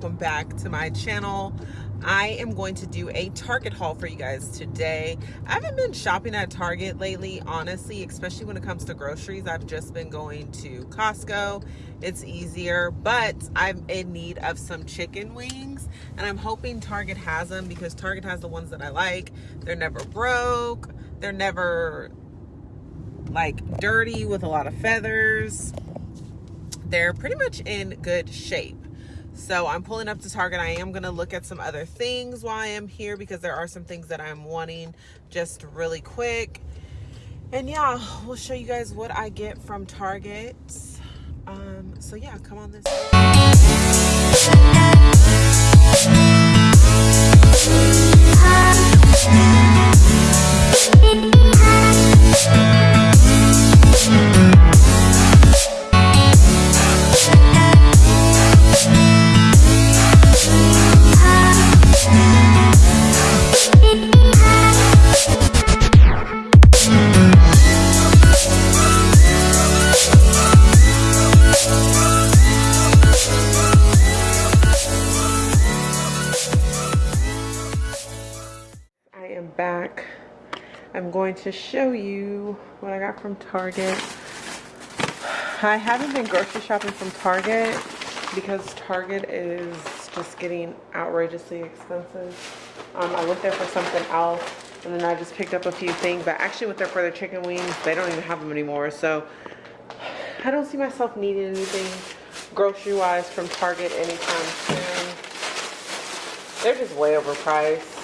to my channel. I am going to do a Target haul for you guys today. I haven't been shopping at Target lately, honestly, especially when it comes to groceries. I've just been going to Costco. It's easier, but I'm in need of some chicken wings and I'm hoping Target has them because Target has the ones that I like. They're never broke. They're never like dirty with a lot of feathers. They're pretty much in good shape. So I'm pulling up to Target. I am going to look at some other things while I am here because there are some things that I'm wanting just really quick. And yeah, we'll show you guys what I get from Target. Um, so yeah, come on this back. I'm going to show you what I got from Target. I haven't been grocery shopping from Target because Target is just getting outrageously expensive. Um, I went there for something else and then I just picked up a few things. But actually went there for their chicken wings. They don't even have them anymore. So I don't see myself needing anything grocery-wise from Target anytime soon. They're just way overpriced.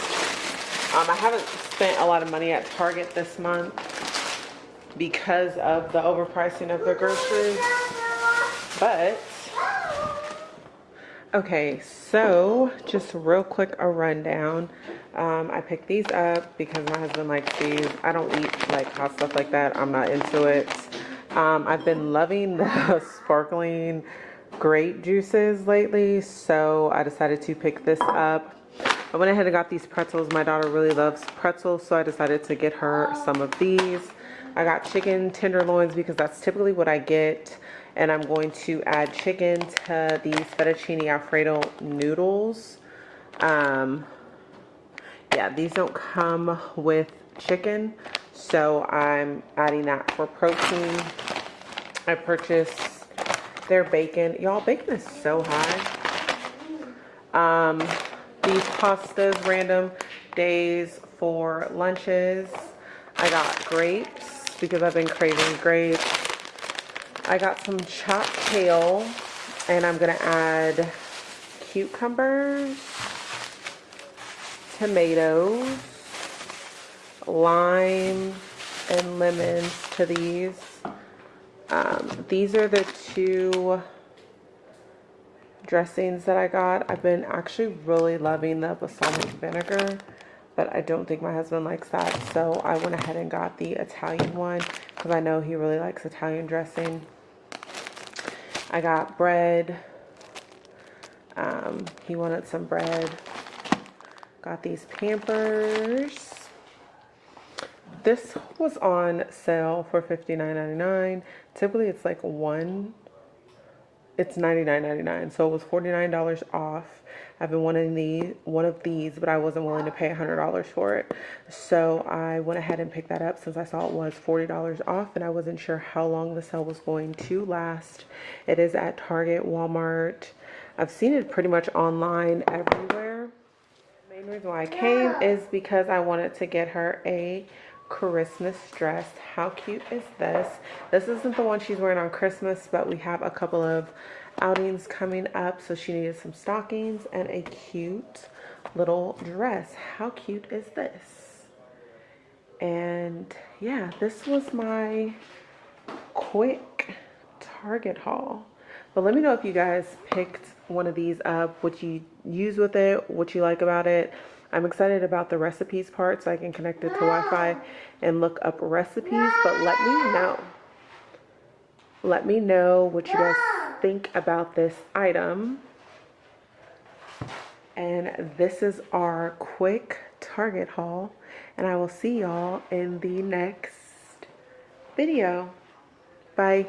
Um, I haven't spent a lot of money at Target this month because of the overpricing of the groceries. But, okay, so just real quick a rundown. Um, I picked these up because my husband likes these. I don't eat like hot stuff like that. I'm not into it. Um, I've been loving the sparkling grape juices lately, so I decided to pick this up. I went ahead and got these pretzels. My daughter really loves pretzels, so I decided to get her some of these. I got chicken tenderloins because that's typically what I get. And I'm going to add chicken to these fettuccine alfredo noodles. Um, yeah, these don't come with chicken, so I'm adding that for protein. I purchased their bacon. Y'all, bacon is so high. Um, these pastas random days for lunches. I got grapes because I've been craving grapes. I got some chopped kale and I'm going to add cucumbers, tomatoes, lime, and lemons to these. Um, these are the two dressings that I got. I've been actually really loving the balsamic vinegar, but I don't think my husband likes that. So I went ahead and got the Italian one because I know he really likes Italian dressing. I got bread. Um, he wanted some bread. Got these Pampers. This was on sale for $59.99. Typically it's like one it's $99.99 so it was $49 off. I've been wanting the one of these but I wasn't willing to pay $100 for it. So I went ahead and picked that up since I saw it was $40 off and I wasn't sure how long the sale was going to last. It is at Target Walmart. I've seen it pretty much online everywhere. The main reason why I came is because I wanted to get her a Christmas dress. How cute is this? This isn't the one she's wearing on Christmas, but we have a couple of outings coming up. So she needed some stockings and a cute little dress. How cute is this? And yeah, this was my quick Target haul. But let me know if you guys picked one of these up, what you use with it, what you like about it. I'm excited about the recipes part so I can connect it to Wi-Fi and look up recipes, but let me know. Let me know what you guys think about this item. And this is our quick Target haul. And I will see y'all in the next video. Bye.